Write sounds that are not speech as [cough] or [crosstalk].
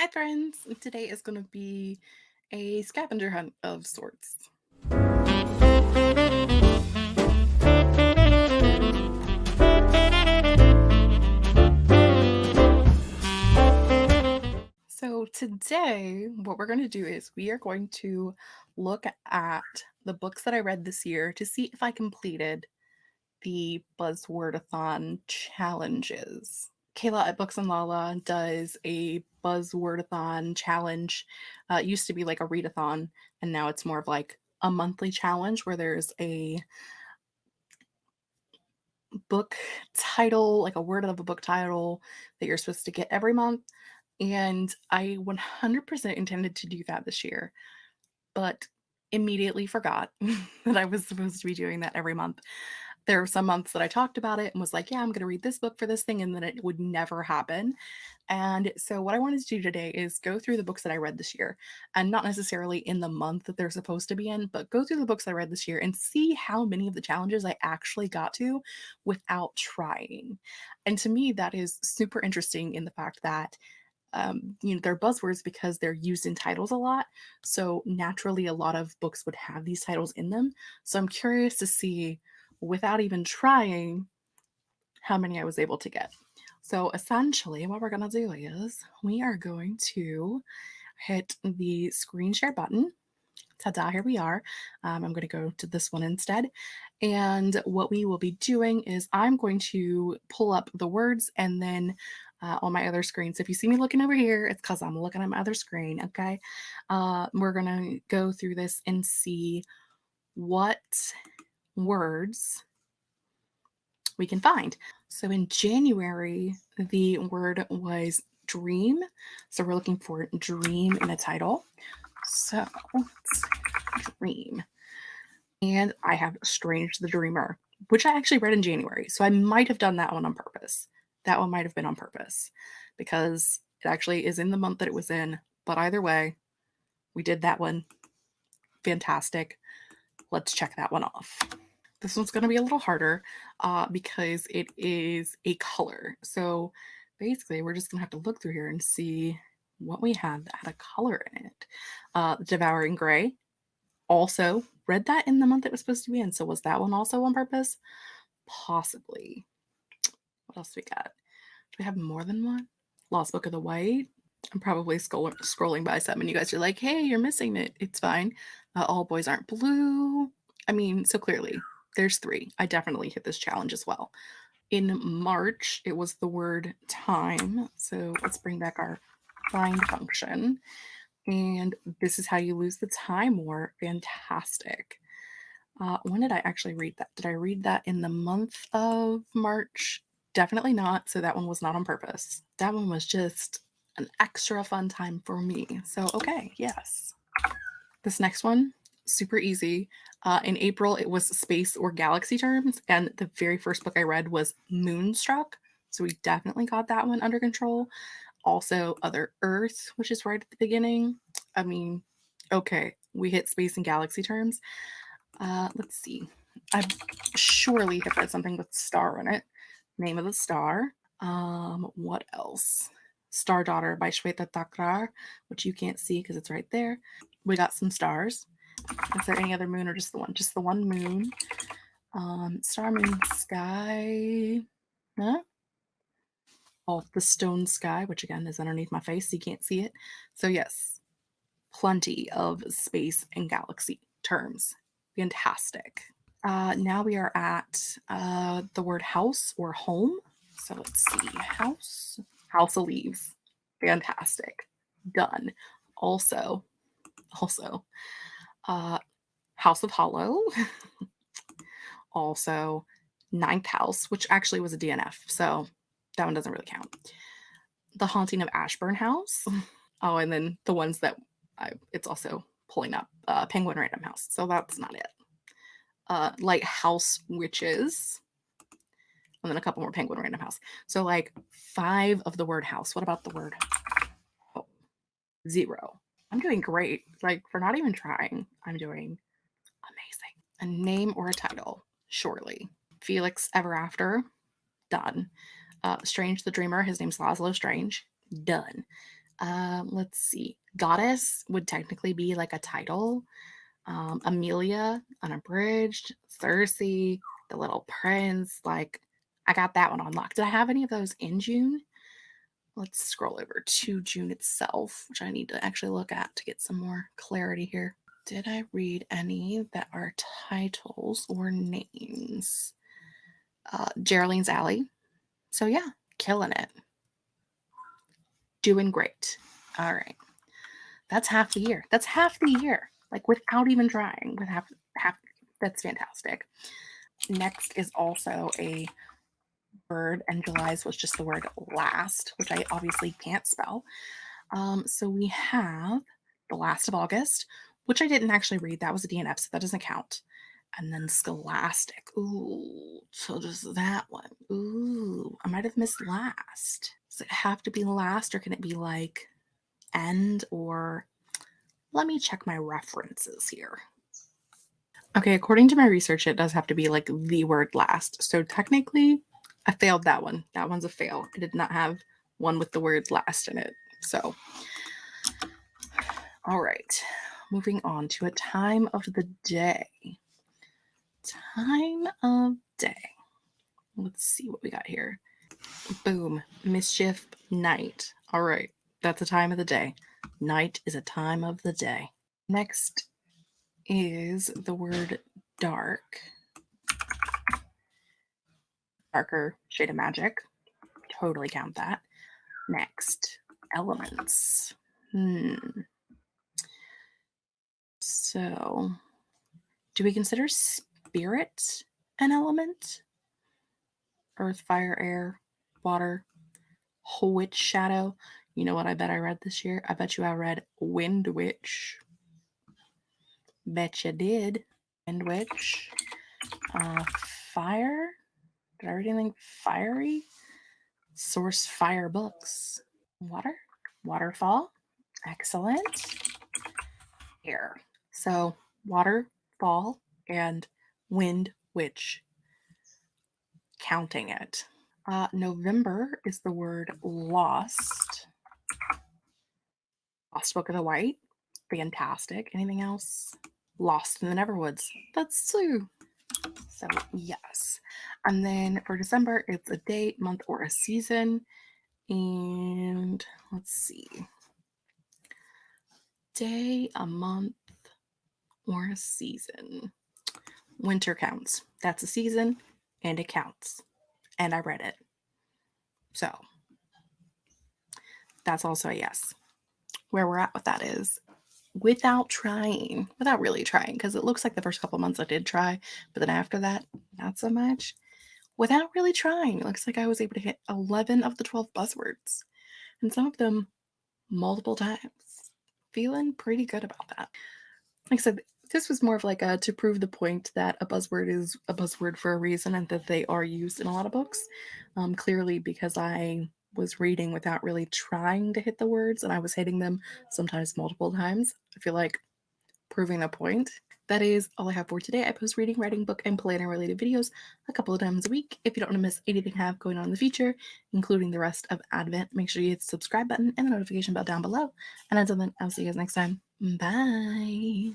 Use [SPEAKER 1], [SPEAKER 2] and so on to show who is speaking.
[SPEAKER 1] Hi, friends. Today is going to be a scavenger hunt of sorts. So, today, what we're going to do is we are going to look at the books that I read this year to see if I completed the Buzzwordathon challenges. Kayla at Books and Lala does a Buzzwordathon challenge. Uh, it used to be like a readathon, and now it's more of like a monthly challenge where there's a book title, like a word of a book title that you're supposed to get every month. And I 100% intended to do that this year, but immediately forgot [laughs] that I was supposed to be doing that every month there were some months that I talked about it and was like, yeah, I'm going to read this book for this thing. And then it would never happen. And so, what I wanted to do today is go through the books that I read this year and not necessarily in the month that they're supposed to be in, but go through the books I read this year and see how many of the challenges I actually got to without trying. And to me, that is super interesting in the fact that um, you know, they're buzzwords because they're used in titles a lot. So naturally, a lot of books would have these titles in them. So I'm curious to see without even trying how many I was able to get. So essentially, what we're going to do is we are going to hit the screen share button. Ta-da, here we are. Um, I'm going to go to this one instead. And what we will be doing is I'm going to pull up the words and then uh, on my other screen. So if you see me looking over here, it's because I'm looking at my other screen, okay? Uh, we're going to go through this and see what words we can find. So in January, the word was dream. So we're looking for dream in a title. So dream. And I have Strange the Dreamer, which I actually read in January. So I might have done that one on purpose. That one might have been on purpose because it actually is in the month that it was in. But either way, we did that one. Fantastic. Let's check that one off. This one's going to be a little harder uh, because it is a color. So basically, we're just going to have to look through here and see what we have that had a color in it. Uh, Devouring Gray. Also, read that in the month it was supposed to be in. So was that one also on purpose? Possibly. What else we got? Do we have more than one? Lost Book of the White. I'm probably scroll- scrolling by some, and you guys are like, hey, you're missing it. It's fine. Uh, All Boys Aren't Blue. I mean, so clearly there's three. I definitely hit this challenge as well. In March, it was the word time. So let's bring back our find function. And this is how you lose the time war. Fantastic. Uh, when did I actually read that? Did I read that in the month of March? Definitely not. So that one was not on purpose. That one was just an extra fun time for me. So, okay, yes. This next one, super easy. Uh, in April, it was space or galaxy terms, and the very first book I read was Moonstruck. So we definitely got that one under control. Also, Other Earth, which is right at the beginning. I mean, okay, we hit space and galaxy terms. Uh, let's see. I surely have read something with star in it. Name of the Star. Um, what else? Star Daughter by Shweta Thakrar, which you can't see because it's right there. We got some stars. Is there any other moon or just the one? Just the one moon. Um, star, moon, sky. Huh? Oh, the stone sky, which again is underneath my face, so you can't see it. So yes, plenty of space and galaxy terms. Fantastic. Uh, now we are at uh, the word house or home. So let's see. House. House of Leaves. Fantastic. Done. Also, also, uh, House of Hollow, [laughs] also Ninth House, which actually was a DNF, so that one doesn't really count. The Haunting of Ashburn House. [laughs] Oh, and then the ones that I, it's also pulling up uh, Penguin Random House, so that's not it. Uh, Lighthouse Witches, and then a couple more Penguin Random House. So like five of the word house. What about the word oh, zero? I'm doing great. Like for not even trying, I'm doing amazing. A name or a title, surely. Felix Ever After, done. Uh, Strange the Dreamer, his name's Laszlo Strange, done. Uh, let's see. Goddess would technically be like a title. Um, Amelia, Unabridged, Circe, The Little Prince. Like, I got that one on lock. Did I have any of those in June? Let's scroll over to June itself, which I need to actually look at to get some more clarity here. Did I read any that are titles or names? Uh, Geraldine's Alley. So, yeah, killing it. Doing great. All right. That's half the year. That's half the year. Like without even trying. With half half that's fantastic. Next is also a word, and July's was just the word last, which I obviously can't spell. Um, so we have the last of August, which I didn't actually read. That was a DNF, so that doesn't count. And then Scholastic. Ooh, so just that one. Ooh, I might have missed last. Does it have to be last, or can it be like end or let me check my references here. Okay, according to my research, it does have to be like the word last. So technically, I failed that one. That one's a fail. I did not have one with the word last in it. So, all right, moving on to a time of the day. Time of day. Let's see what we got here. Boom. Mischief night. All right. That's a time of the day. Night is a time of the day. Next is the word dark. Darker shade of magic. Totally count that. Next, elements. Hmm. So, do we consider spirit an element? Earth, fire, air, water, whole witch, shadow. You know what I bet I read this year? I bet you I read Wind Witch. Bet you did. Wind Witch. Uh, fire. Did I read anything fiery? Source Fire Books. Water. Waterfall. Excellent. Air. So, waterfall and wind witch. Counting it. Uh, November is the word lost. Lost Book of the White. Fantastic. Anything else? Lost in the Neverwoods. That's two. So, yes. And then for December, it's a date, month, or a season. And let's see. Day, a month, or a season. Winter counts. That's a season and it counts. And I read it. So that's also a yes where we're at with that is without trying, without really trying, because it looks like the first couple months I did try, but then after that, not so much. Without really trying, it looks like I was able to hit 11 of the 12 buzzwords, and some of them multiple times. Feeling pretty good about that. Like I said, this was more of like a to prove the point that a buzzword is a buzzword for a reason and that they are used in a lot of books. Um, clearly, because I was reading without really trying to hit the words and I was hitting them sometimes multiple times. I feel like proving a point. That is all I have for today. I post reading, writing, book, and planner related videos a couple of times a week. If you don't want to miss anything I have going on in the future, including the rest of Advent, make sure you hit the subscribe button and the notification bell down below. And until then, I'll see you guys next time. Bye.